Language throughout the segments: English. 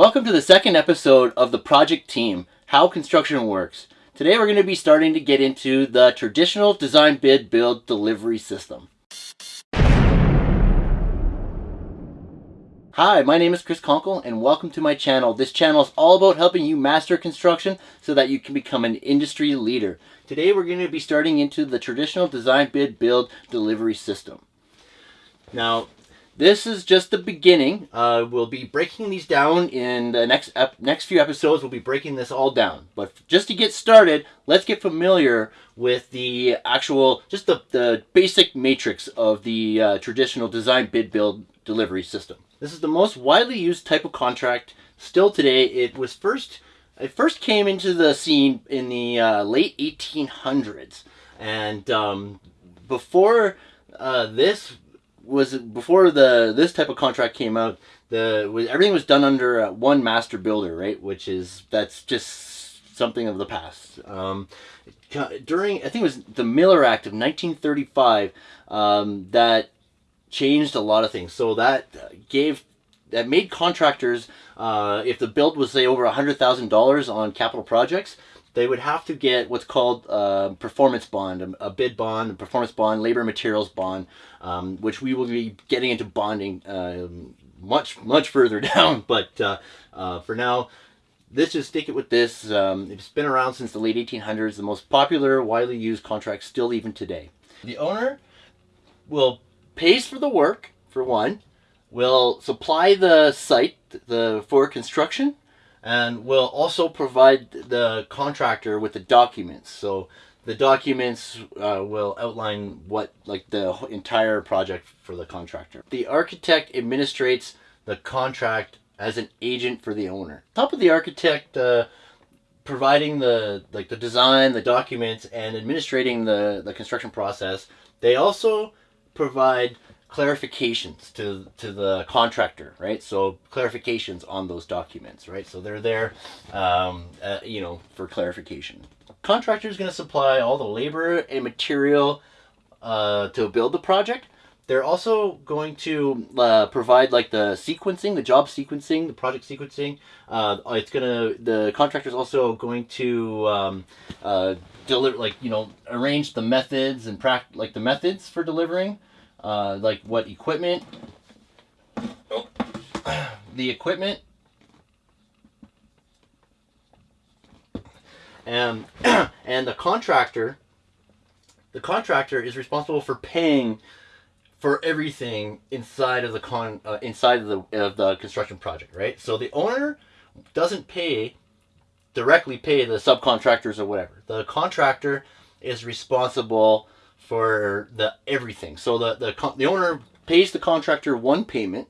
Welcome to the second episode of the project team, How Construction Works. Today we're going to be starting to get into the traditional design bid build delivery system. Hi, my name is Chris Conkle and welcome to my channel. This channel is all about helping you master construction so that you can become an industry leader. Today we're going to be starting into the traditional design bid build delivery system. Now, this is just the beginning. Uh, we'll be breaking these down in the next next few episodes. We'll be breaking this all down. But just to get started, let's get familiar with the actual, just the, the basic matrix of the uh, traditional design bid build delivery system. This is the most widely used type of contract still today. It was first, it first came into the scene in the uh, late 1800s. And um, before uh, this was before the this type of contract came out. The everything was done under uh, one master builder, right? Which is that's just something of the past. Um, during I think it was the Miller Act of 1935 um, that changed a lot of things. So that gave that made contractors, uh, if the build was say over a hundred thousand dollars on capital projects, they would have to get what's called a performance bond, a, bid bond, a performance bond, labor materials bond, um, which we will be getting into bonding uh, much, much further down. But uh, uh, for now, let's just stick it with this. Um, it's been around since the late 1800s, the most popular, widely used contract still even today. The owner will pays for the work, for one, will supply the site the for construction, and will also provide the contractor with the documents. So the documents uh, will outline what like the entire project for the contractor. The architect administrates the contract as an agent for the owner. top of the architect uh, providing the like the design, the documents, and administrating the the construction process. They also provide clarifications to to the contractor, right? So clarifications on those documents, right? So they're there, um, uh, you know, for clarification. Contractor is going to supply all the labor and material uh, to build the project. They're also going to uh, provide like the sequencing, the job sequencing, the project sequencing. Uh, it's gonna the contractor is also going to um, uh, deliver like you know arrange the methods and pract like the methods for delivering uh, like what equipment, oh. the equipment, and and the contractor. The contractor is responsible for paying for everything inside of the con uh, inside of the of the construction project, right? So the owner doesn't pay directly pay the subcontractors or whatever. The contractor is responsible for the everything. So the, the, the owner pays the contractor one payment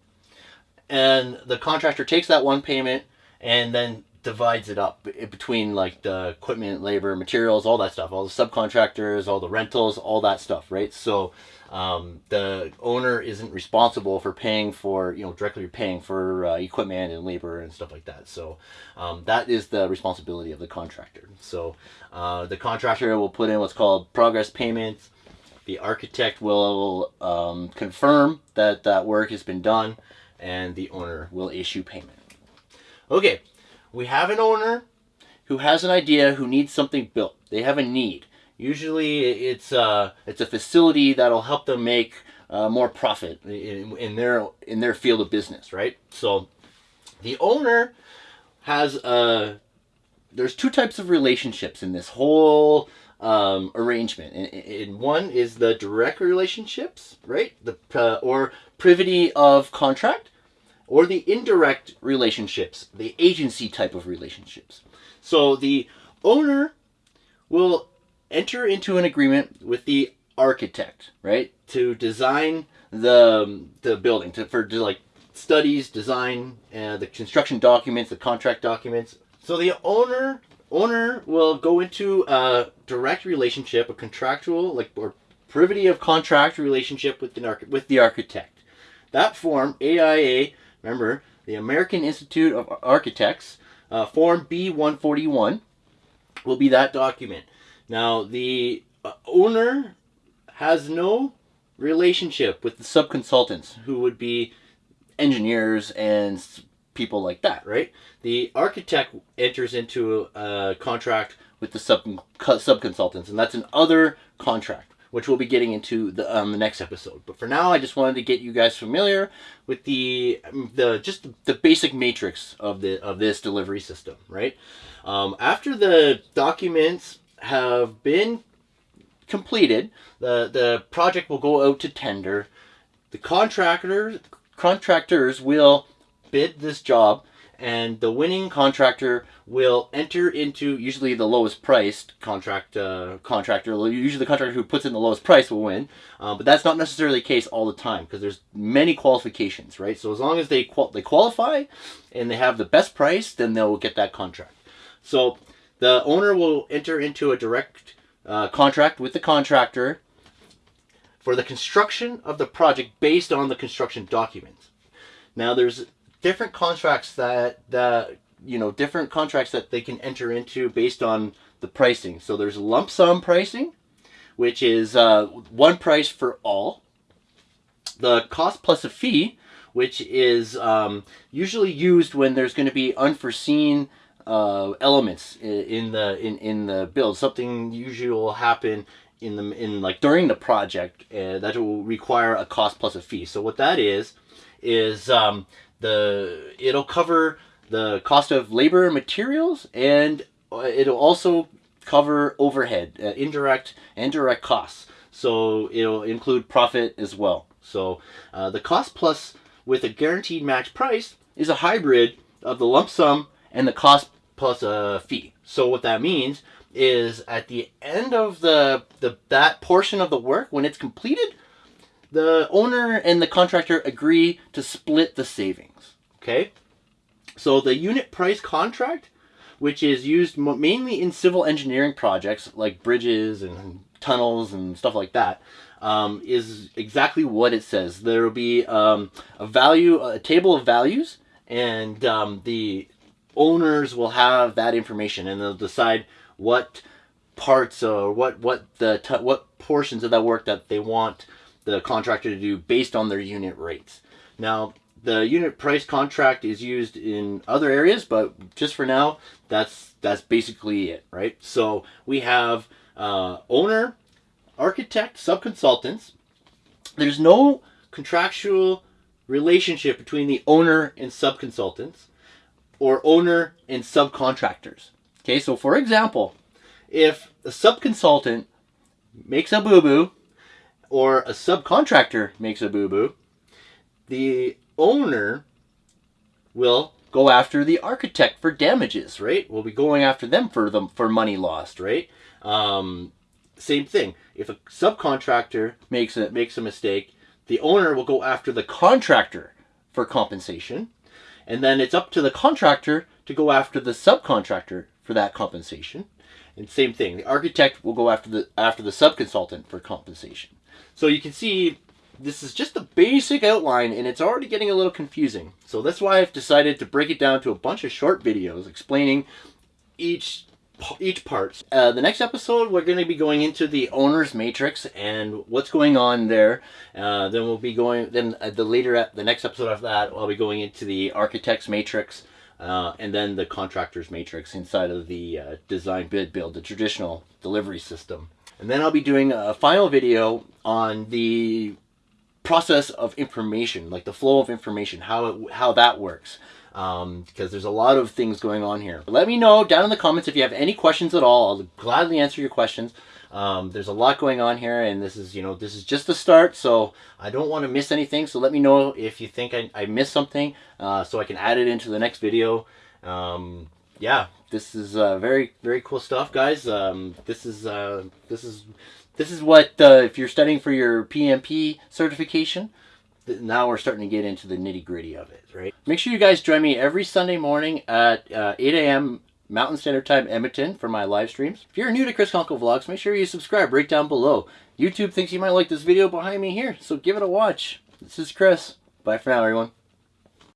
and the contractor takes that one payment and then divides it up between like the equipment, labor, materials, all that stuff, all the subcontractors, all the rentals, all that stuff, right? So um, the owner isn't responsible for paying for, you know, directly paying for uh, equipment and labor and stuff like that. So um, that is the responsibility of the contractor. So uh, the contractor will put in what's called progress payments the architect will um, confirm that that work has been done and the owner will issue payment. Okay, we have an owner who has an idea, who needs something built. They have a need. Usually it's, a, it's a facility that'll help them make uh, more profit in, in, their, in their field of business, right? So the owner has a, uh, there's two types of relationships in this whole um, arrangement. And, and, one is the direct relationships, right? The uh, or privity of contract, or the indirect relationships, the agency type of relationships. So the owner will enter into an agreement with the architect, right, to design the the building to for to like studies, design, uh, the construction documents, the contract documents. So the owner owner will go into a direct relationship, a contractual, like, or privity of contract relationship with the, with the architect. That form, AIA, remember, the American Institute of Architects, uh, Form B141, will be that document. Now, the uh, owner has no relationship with the subconsultants, who would be engineers and people like that, right? The architect enters into a contract with the sub subconsultants, and that's an other contract, which we'll be getting into the um, the next episode. But for now, I just wanted to get you guys familiar with the the just the basic matrix of the of this delivery system, right? Um, after the documents have been completed, the the project will go out to tender. The contractors contractors will bid this job and the winning contractor will enter into usually the lowest priced contract uh, contractor. Usually the contractor who puts in the lowest price will win, uh, but that's not necessarily the case all the time because there's many qualifications, right? So as long as they qual they qualify and they have the best price, then they'll get that contract. So the owner will enter into a direct uh, contract with the contractor for the construction of the project based on the construction documents. Now there's different contracts that that you know different contracts that they can enter into based on the pricing. So there's lump sum pricing, which is uh, one price for all. The cost plus a fee, which is um, usually used when there's going to be unforeseen uh, elements in the in, in the build. Something usually will happen in the in like during the project uh, that will require a cost plus a fee. So what that is is um, the it'll cover the cost of labor and materials and uh, it'll also cover overhead uh, indirect and direct costs. So it'll include profit as well. So uh, the cost plus with a guaranteed max price is a hybrid of the lump sum and the cost plus a fee. So what that means is at the end of the, the that portion of the work when it's completed the owner and the contractor agree to split the savings. Okay? So the unit price contract, which is used mainly in civil engineering projects like bridges and tunnels and stuff like that, um, is exactly what it says. There will be um, a value, a table of values, and um, the owners will have that information, and they'll decide what parts or what what the what portions of that work that they want the contractor to do based on their unit rates. Now, the unit price contract is used in other areas, but just for now, that's that's basically it, right? So we have uh, owner, architect, subconsultants. There's no contractual relationship between the owner and subconsultants or owner and subcontractors. Okay, so for example, if a subconsultant makes a boo-boo or a subcontractor makes a boo-boo, the owner will go after the architect for damages, right? We'll be going after them for them for money lost, right? Um, same thing. If a subcontractor makes a makes a mistake, the owner will go after the contractor for compensation, and then it's up to the contractor to go after the subcontractor for that compensation. And same thing, the architect will go after the after the subconsultant for compensation. So you can see this is just a basic outline and it's already getting a little confusing. So that's why I've decided to break it down to a bunch of short videos explaining each each part. Uh, the next episode, we're going to be going into the owner's matrix and what's going on there. Uh, then we'll be going, then uh, the later, the next episode of that, I'll be going into the architect's matrix uh, and then the contractor's matrix inside of the uh, design bid build, the traditional delivery system. And then I'll be doing a final video on the process of information, like the flow of information, how, it, how that works. Um, because there's a lot of things going on here. Let me know down in the comments if you have any questions at all. I'll gladly answer your questions. Um, there's a lot going on here and this is, you know, this is just the start. So I don't want to miss anything. So let me know if you think I, I missed something uh, so I can add it into the next video. Um, yeah, this is uh, very very cool stuff, guys. Um, this is uh, this is this is what uh, if you're studying for your PMP certification. Now we're starting to get into the nitty gritty of it, right? Make sure you guys join me every Sunday morning at uh, 8 a.m. Mountain Standard Time Edmonton for my live streams. If you're new to Chris Conkle Vlogs, make sure you subscribe right down below. YouTube thinks you might like this video behind me here, so give it a watch. This is Chris. Bye for now, everyone.